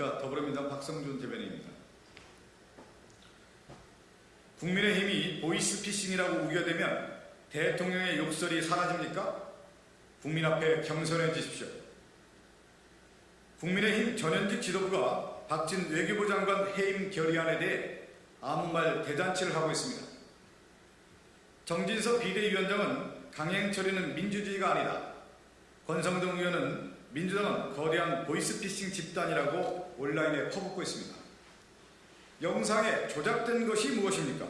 안녕하십니까 더불어민주당 박성준 대변인입니다. 국민의힘이 보이스피싱이라고 우겨대면 대통령의 욕설이 사라집니까? 국민 앞에 겸손해지십시오. 국민의힘 전현직 지도부가 박진 외교부 장관 해임 결의안에 대해 아무 말 대잔치를 하고 있습니다. 정진석 비대위원장은 강행 처리는 민주주의가 아니다. 권성동 의원은 민주당은 거대한 보이스피싱 집단이라고 온라인에 퍼붓고 있습니다. 영상에 조작된 것이 무엇입니까?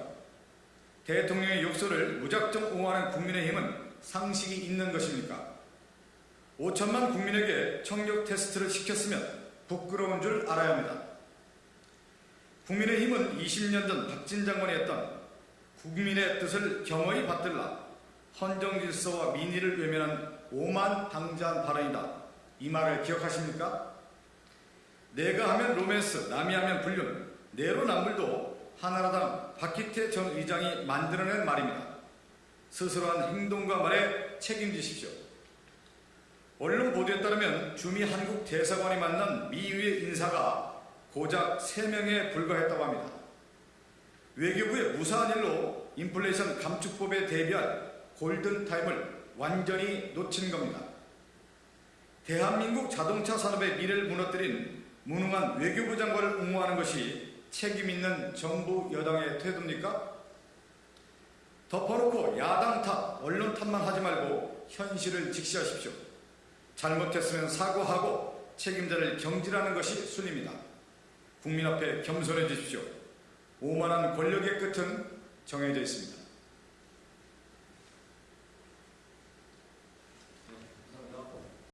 대통령의 욕설을 무작정 옹호하는 국민의힘은 상식이 있는 것입니까? 5천만 국민에게 청력 테스트를 시켰으면 부끄러운 줄 알아야 합니다. 국민의힘은 20년 전 박진 장관이 했던 국민의 뜻을 겸허히 받들라 헌정질서와 민의를 외면한 오만 당자한 발언이다. 이 말을 기억하십니까? 내가 하면 로맨스, 남이 하면 불륜, 내로남불도 한나라당 박희태 전 의장이 만들어낸 말입니다. 스스로 한 행동과 말에 책임지십시오. 언론 보도에 따르면 주미 한국 대사관이 만난 미유의 인사가 고작 3명에 불과했다고 합니다. 외교부의 무사한 일로 인플레이션 감축법에 대비할 골든타임을 완전히 놓친 겁니다. 대한민국 자동차 산업의 미래를 무너뜨린 무능한 외교부 장관을 옹호하는 것이 책임있는 정부 여당의 태도입니까? 덮어놓고 야당 탓, 언론 탓만 하지 말고 현실을 직시하십시오. 잘못했으면 사과하고 책임자를 경질하는 것이 순입니다. 국민 앞에 겸손해 주십시오. 오만한 권력의 끝은 정해져 있습니다.